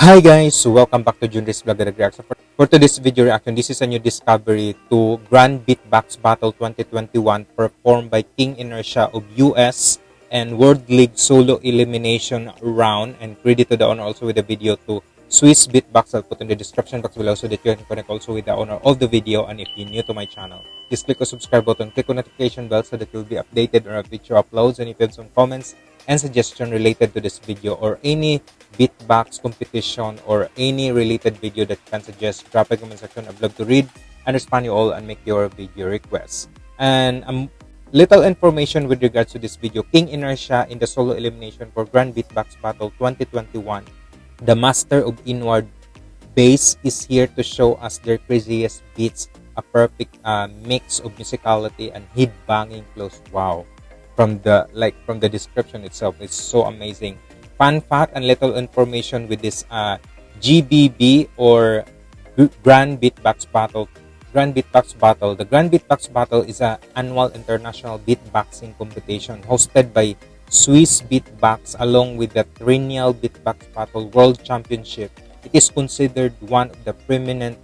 Hi guys, welcome back to Junris Vlog Reaction. For, for today's video reaction, this is a new discovery to Grand Beatbox Battle 2021 performed by King Inertia of US and World League Solo Elimination Round. And credit to the owner also with the video to Swiss Beatbox. I'll put in the description box below so that you can connect also with the owner of the video. And if you're new to my channel, just click the subscribe button, click on notification bell so that you'll be updated on our future uploads. And if you have some comments, and suggestion related to this video or any beatbox competition or any related video that you can suggest, drop a comment section. I'd love to read and respond you all and make your video requests. And um, little information with regards to this video. King Inertia in the solo elimination for Grand Beatbox Battle 2021. The master of inward bass is here to show us their craziest beats, a perfect uh, mix of musicality and head banging close. Wow from the like from the description itself it's so amazing. Fun fact and little information with this uh, GBB or Grand Beatbox Battle Grand Beatbox Battle. The Grand Beatbox Battle is an annual international beatboxing competition hosted by Swiss Beatbox along with the Triennial Beatbox Battle World Championship. It is considered one of the prominent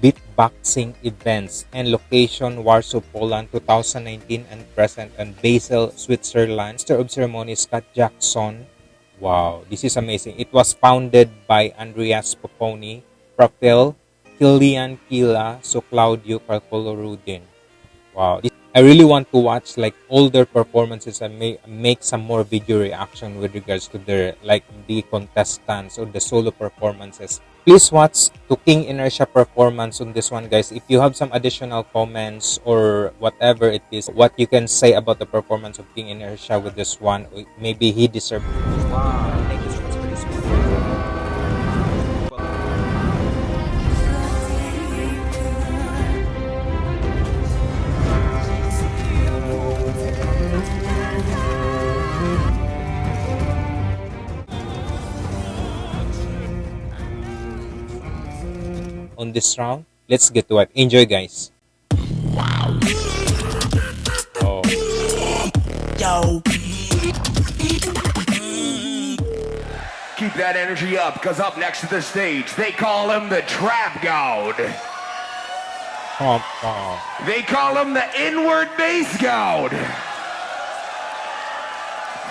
beatboxing events and location Warsaw, Poland 2019 and present and Basel, Switzerland. Master of Ceremonies Scott Jackson. Wow, this is amazing. It was founded by Andreas Pepouni, Propel, Kilian Kila, so Claudio Calculo Rudin. Wow, this I really want to watch like older performances and make make some more video reaction with regards to their like the contestants or the solo performances. Please watch to King Inertia performance on this one guys. If you have some additional comments or whatever it is, what you can say about the performance of King Inertia with this one, maybe he deserves. Wow. On this round. Let's get to it. Enjoy, guys. Wow. Oh. Yo. Keep that energy up, because up next to the stage, they call him the Trap God. Oh, oh. They call him the Inward Bass God.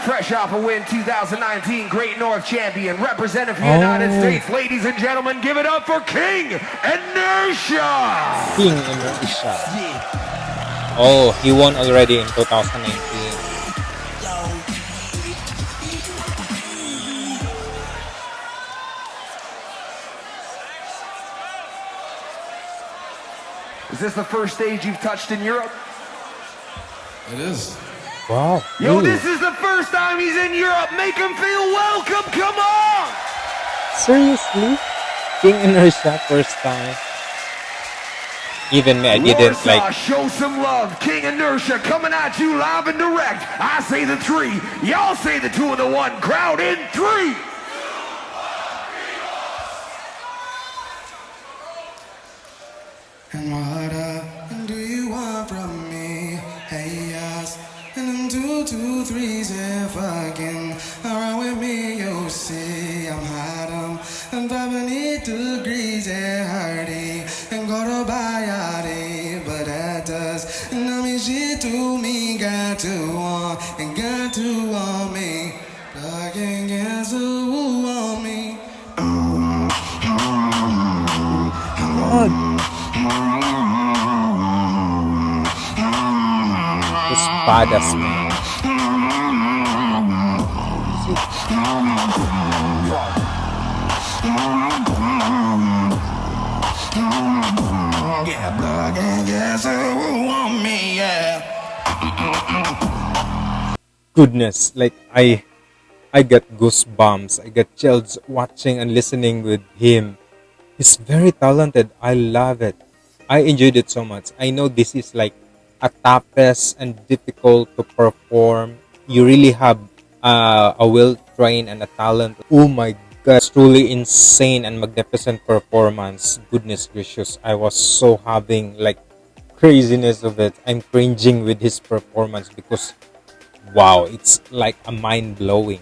Fresh off a win 2019 Great North Champion, representing for the oh. United States. Ladies and gentlemen, give it up for King Inertia! King Inertia. Yeah. Oh, he won already in 2019. Is this the first stage you've touched in Europe? It is. Wow. Yo, this is the first time he's in Europe. Make him feel welcome. Come on. Seriously? King Inertia first time. Even uh, me, I didn't Warsaw, like. Show some love. King Inertia coming at you live and direct. I say the three. Y'all say the two and the one. Crowd in three. And two, two, three, say fucking around with me, you see I'm hot, I'm, I'm 500 degrees and hardy and go to body, but that does And not mean she to me. Got to want and got to want me. Fucking guess who want me? man. Goodness, like I I get goosebumps. I get chills watching and listening with him. He's very talented. I love it. I enjoyed it so much. I know this is like a toughest and difficult to perform. You really have uh, a will train and a talent. Oh my it's truly insane and magnificent performance. Goodness gracious, I was so having like craziness of it. I'm cringing with his performance because wow, it's like a mind blowing.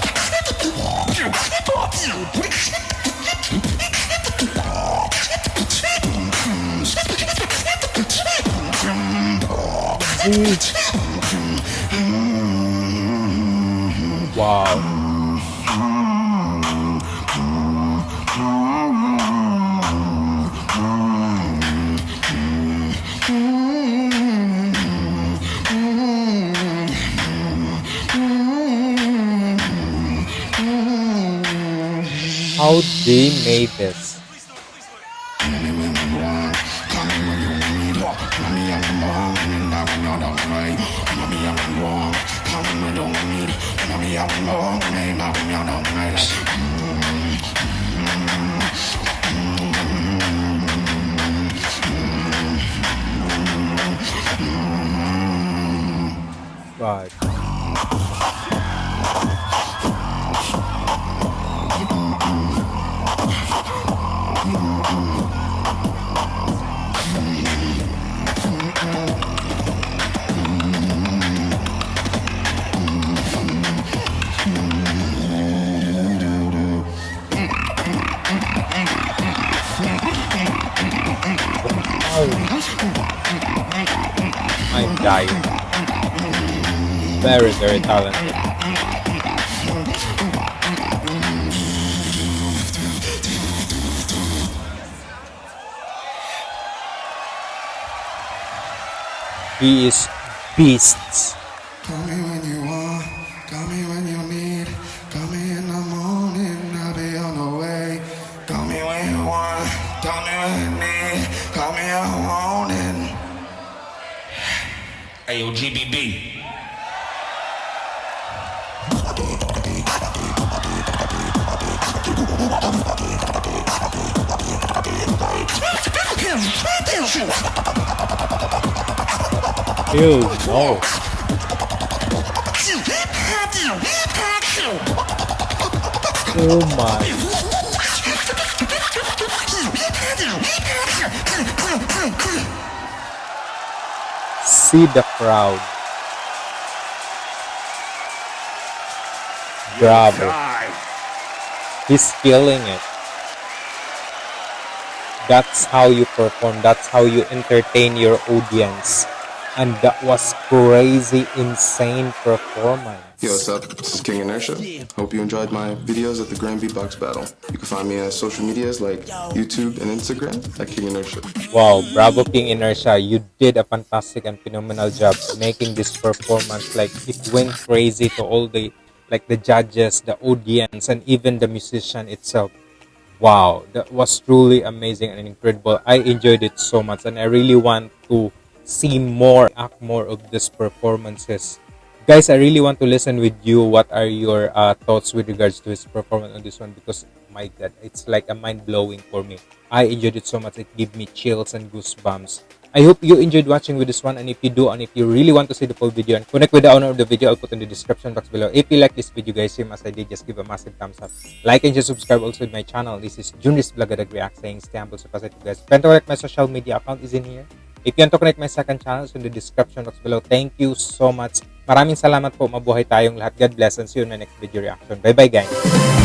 Wow. How they made this? God. I'm dying. Very, very talented. He is beasts. Call me when you want, call me when you need. Call me in when you want, come in when you need, come in the morning, I'll be on the way. Call me when you want, call me when Ayo, GBB. Ew, no. Oh my. See the crowd. Bravo. He's killing it. That's how you perform. That's how you entertain your audience. And that was crazy, insane performance. Yo, what's up? This is King Inertia. Hope you enjoyed my videos at the Grand Beatbox Battle. You can find me on social medias like YouTube and Instagram at King Inertia. Wow, bravo King Inertia. You did a fantastic and phenomenal job making this performance. Like it went crazy to all the like the judges, the audience, and even the musician itself. Wow, that was truly amazing and incredible. I enjoyed it so much, and I really want to see more, act more of these performances. Guys, I really want to listen with you. What are your uh, thoughts with regards to his performance on this one? Because my God, it's like a mind blowing for me. I enjoyed it so much. It gave me chills and goosebumps. I hope you enjoyed watching with this one. And if you do, and if you really want to see the full video and connect with the owner of the video, I'll put in the description box below. If you like this video, guys, same as I did, just give a massive thumbs up. Like and just subscribe also with my channel. This is Junis Blagadag React saying stay humble, so positive, guys. If you want to connect my social media account is in here. If you want to connect my second channel, it's in the description box below. Thank you so much. Maraming salamat po. Mabuhay tayong lahat. God bless and see you in the next video reaction. Bye-bye, guys.